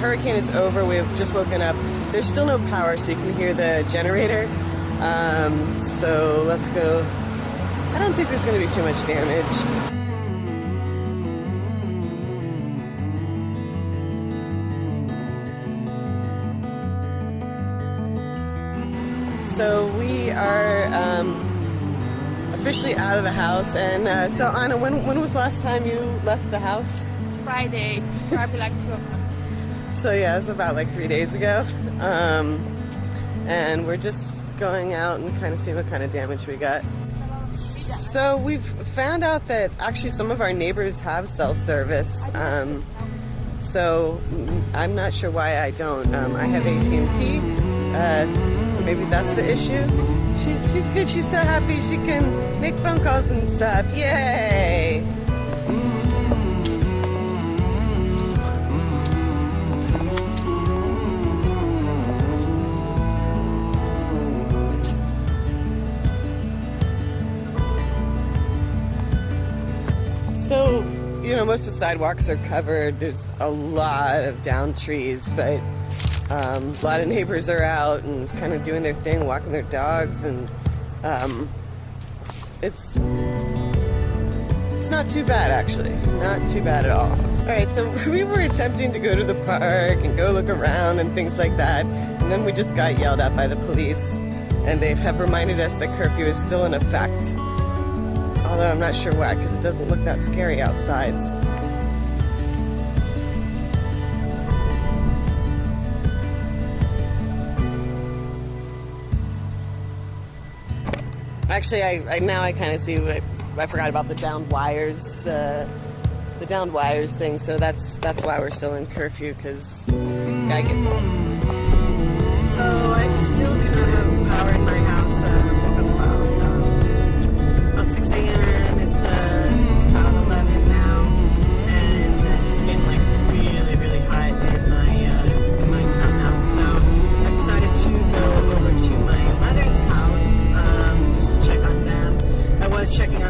hurricane is over. We've just woken up. There's still no power, so you can hear the generator. Um, so let's go. I don't think there's going to be too much damage. So we are um, officially out of the house. And uh, so Anna, when, when was last time you left the house? Friday, probably like two o'clock. So yeah, it's about like three days ago. Um, and we're just going out and kind of seeing what kind of damage we got. So we've found out that actually some of our neighbors have cell service. Um, so I'm not sure why I don't. Um, I have AT&T, uh, so maybe that's the issue. She's she's good. She's so happy she can make phone calls and stuff. Yay! So, you know, most of the sidewalks are covered. There's a lot of down trees, but um, a lot of neighbors are out and kind of doing their thing, walking their dogs, and um, it's it's not too bad actually, not too bad at all. All right, so we were attempting to go to the park and go look around and things like that, and then we just got yelled at by the police, and they have reminded us that curfew is still in effect although I'm not sure why because it doesn't look that scary outside. Actually, I, I now I kind of see. I, I forgot about the downed wires, uh, the downed wires thing. So that's that's why we're still in curfew because I get. So I still do not have power in my house.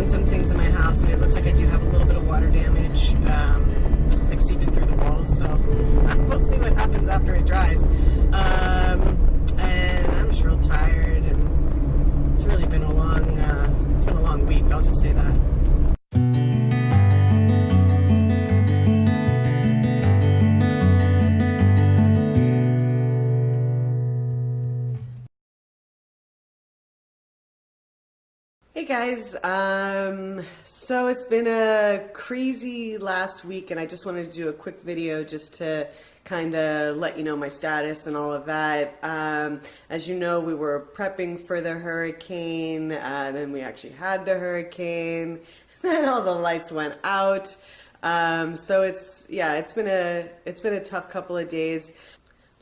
Hey guys, um, so it's been a crazy last week and I just wanted to do a quick video just to kind of let you know my status and all of that. Um, as you know, we were prepping for the hurricane, uh, then we actually had the hurricane, then all the lights went out. Um, so it's, yeah, it's been a, it's been a tough couple of days.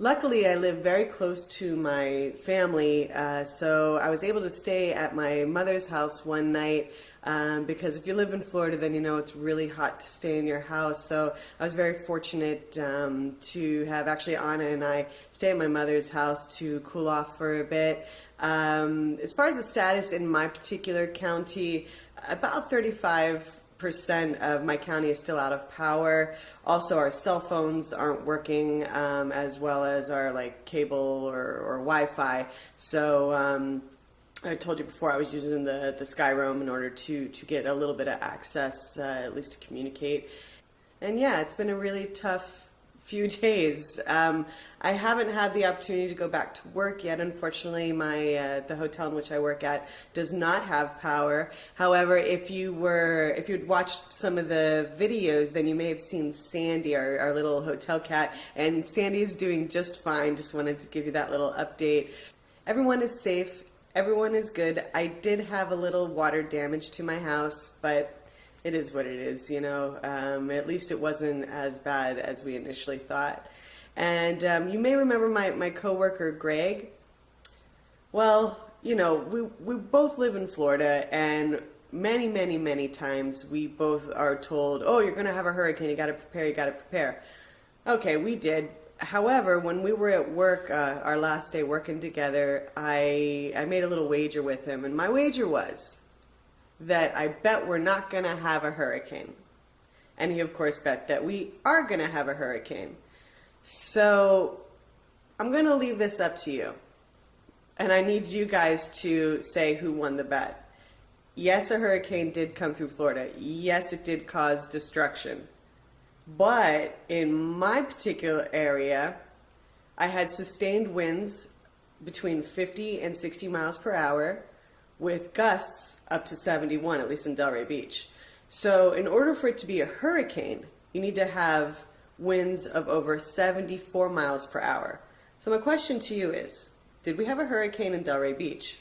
Luckily, I live very close to my family, uh, so I was able to stay at my mother's house one night um, because if you live in Florida, then you know it's really hot to stay in your house. So I was very fortunate um, to have actually Anna and I stay at my mother's house to cool off for a bit. Um, as far as the status in my particular county, about 35 percent of my county is still out of power. Also, our cell phones aren't working um, as well as our like cable or, or Wi-Fi. So um, I told you before I was using the the Skyroam in order to to get a little bit of access, uh, at least to communicate. And yeah, it's been a really tough few days. Um, I haven't had the opportunity to go back to work yet. Unfortunately, my uh, the hotel in which I work at does not have power. However, if you were if you'd watched some of the videos, then you may have seen Sandy, our, our little hotel cat, and Sandy is doing just fine. Just wanted to give you that little update. Everyone is safe. Everyone is good. I did have a little water damage to my house, but it is what it is, you know. Um, at least it wasn't as bad as we initially thought. And um, you may remember my, my coworker, Greg. Well, you know, we, we both live in Florida, and many, many, many times we both are told, oh, you're going to have a hurricane, you got to prepare, you got to prepare. Okay, we did. However, when we were at work, uh, our last day working together, I, I made a little wager with him, and my wager was that I bet we're not going to have a hurricane. And he, of course, bet that we are going to have a hurricane. So I'm going to leave this up to you. And I need you guys to say who won the bet. Yes, a hurricane did come through Florida. Yes, it did cause destruction. But in my particular area, I had sustained winds between 50 and 60 miles per hour with gusts up to 71, at least in Delray Beach. So, in order for it to be a hurricane, you need to have winds of over 74 miles per hour. So, my question to you is Did we have a hurricane in Delray Beach?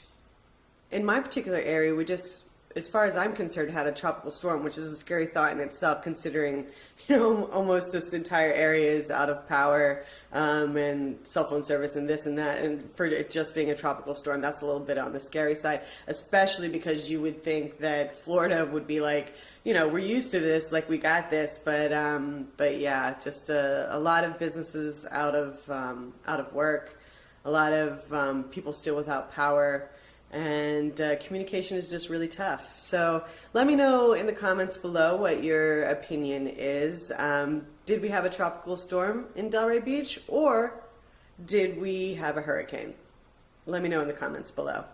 In my particular area, we just as far as I'm concerned, had a tropical storm, which is a scary thought in itself, considering you know almost this entire area is out of power um, and cell phone service and this and that, and for it just being a tropical storm, that's a little bit on the scary side, especially because you would think that Florida would be like, you know, we're used to this, like we got this, but um, but yeah, just a, a lot of businesses out of um, out of work, a lot of um, people still without power and uh, communication is just really tough. So let me know in the comments below what your opinion is. Um, did we have a tropical storm in Delray Beach or did we have a hurricane? Let me know in the comments below.